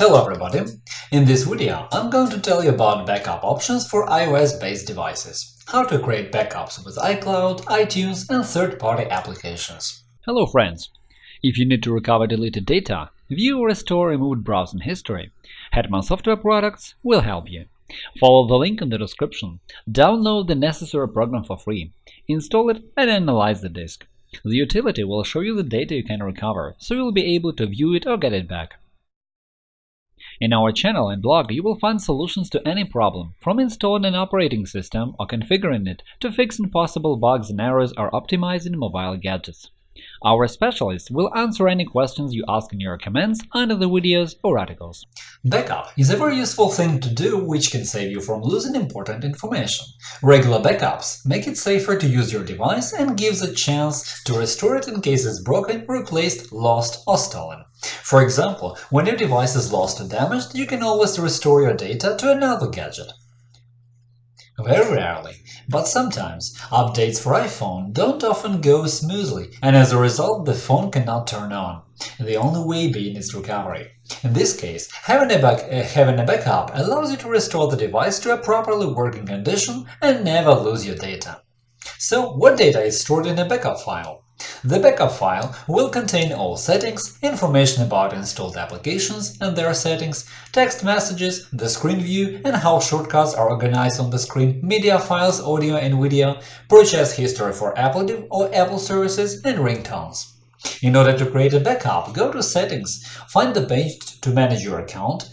Hello everybody! In this video I'm going to tell you about backup options for iOS-based devices, how to create backups with iCloud, iTunes and third-party applications. Hello friends! If you need to recover deleted data, view or restore removed browsing history, Hetman Software Products will help you. Follow the link in the description, download the necessary program for free, install it and analyze the disk. The utility will show you the data you can recover, so you'll be able to view it or get it back. In our channel and blog, you will find solutions to any problem, from installing an operating system or configuring it to fixing possible bugs and errors or optimizing mobile gadgets. Our specialists will answer any questions you ask in your comments under the videos or articles. Backup is a very useful thing to do which can save you from losing important information. Regular backups make it safer to use your device and gives a chance to restore it in case it's broken, replaced, lost or stolen. For example, when your device is lost or damaged, you can always restore your data to another gadget. Very rarely, but sometimes, updates for iPhone don't often go smoothly, and as a result the phone cannot turn on, the only way being its recovery. In this case, having a, back, uh, having a backup allows you to restore the device to a properly working condition and never lose your data. So, what data is stored in a backup file? The backup file will contain all settings, information about installed applications and their settings, text messages, the screen view and how shortcuts are organized on the screen, media files, audio and video, purchase history for Apple or Apple services, and ringtones. In order to create a backup, go to Settings, find the page to manage your account,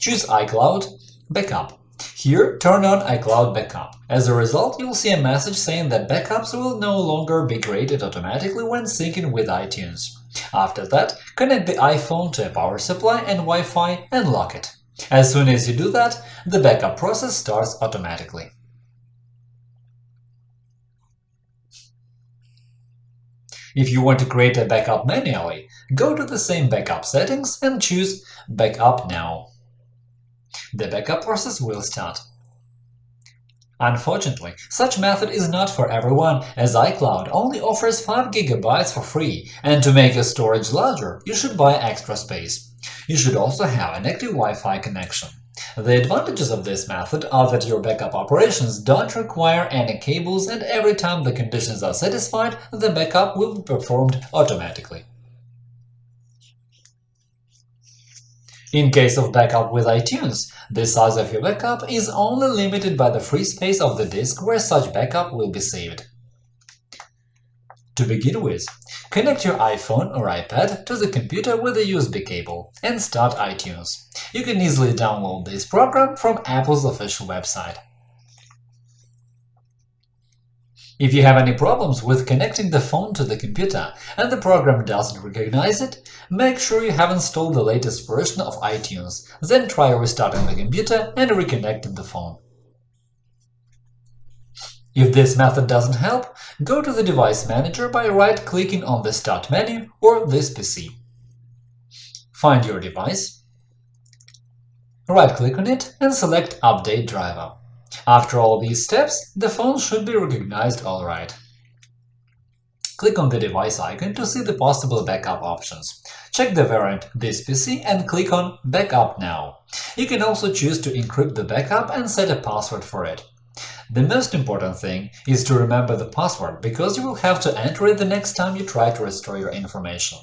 choose iCloud, Backup. Here, turn on iCloud Backup. As a result, you'll see a message saying that backups will no longer be created automatically when syncing with iTunes. After that, connect the iPhone to a power supply and Wi-Fi and lock it. As soon as you do that, the backup process starts automatically. If you want to create a backup manually, go to the same backup settings and choose Backup Now the backup process will start. Unfortunately, such method is not for everyone, as iCloud only offers 5 GB for free, and to make your storage larger, you should buy extra space. You should also have an active Wi-Fi connection. The advantages of this method are that your backup operations don't require any cables and every time the conditions are satisfied, the backup will be performed automatically. In case of backup with iTunes, the size of your backup is only limited by the free space of the disk where such backup will be saved. To begin with, connect your iPhone or iPad to the computer with a USB cable and start iTunes. You can easily download this program from Apple's official website. If you have any problems with connecting the phone to the computer and the program doesn't recognize it, make sure you have installed the latest version of iTunes, then try restarting the computer and reconnecting the phone. If this method doesn't help, go to the Device Manager by right-clicking on the Start menu or this PC. Find your device, right-click on it and select Update driver. After all these steps, the phone should be recognized alright. Click on the device icon to see the possible backup options. Check the variant This PC and click on Backup now. You can also choose to encrypt the backup and set a password for it. The most important thing is to remember the password, because you will have to enter it the next time you try to restore your information.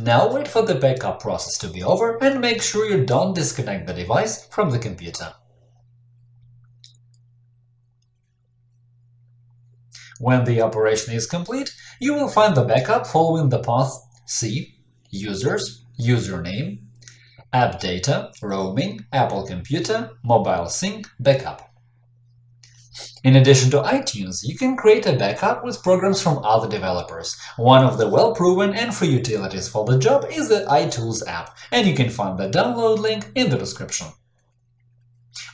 Now wait for the backup process to be over and make sure you don't disconnect the device from the computer. When the operation is complete, you will find the backup following the path C Users, Username, App Data, Roaming, Apple Computer, Mobile Sync, Backup. In addition to iTunes, you can create a backup with programs from other developers. One of the well-proven and free utilities for the job is the iTools app, and you can find the download link in the description.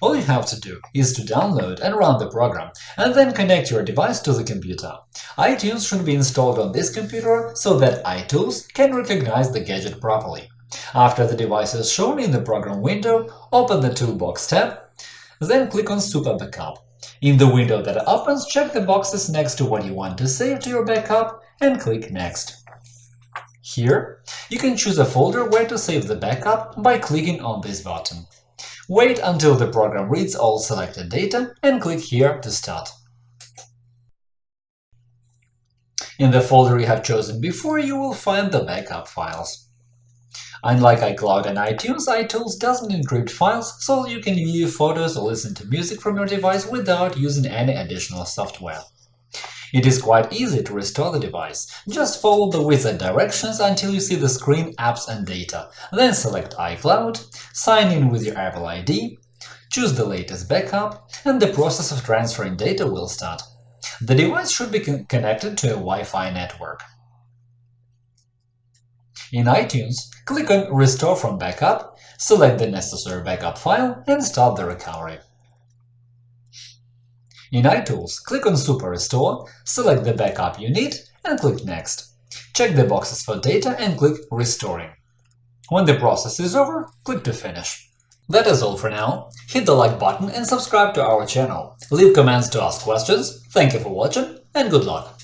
All you have to do is to download and run the program, and then connect your device to the computer. iTunes should be installed on this computer so that iTools can recognize the gadget properly. After the device is shown in the program window, open the Toolbox tab, then click on Super Backup. In the window that opens, check the boxes next to what you want to save to your backup and click Next. Here, you can choose a folder where to save the backup by clicking on this button. Wait until the program reads all selected data and click here to start. In the folder you have chosen before, you will find the backup files. Unlike iCloud and iTunes, iTools doesn't encrypt files, so you can view photos or listen to music from your device without using any additional software. It is quite easy to restore the device. Just follow the wizard directions until you see the screen Apps and Data, then select iCloud, sign in with your Apple ID, choose the latest backup, and the process of transferring data will start. The device should be con connected to a Wi-Fi network. In iTunes, click on Restore from Backup, select the necessary backup file, and start the recovery. In iTools, click on Super Restore, select the backup you need, and click Next. Check the boxes for data and click Restoring. When the process is over, click to finish. That is all for now. Hit the like button and subscribe to our channel. Leave comments to ask questions. Thank you for watching and good luck!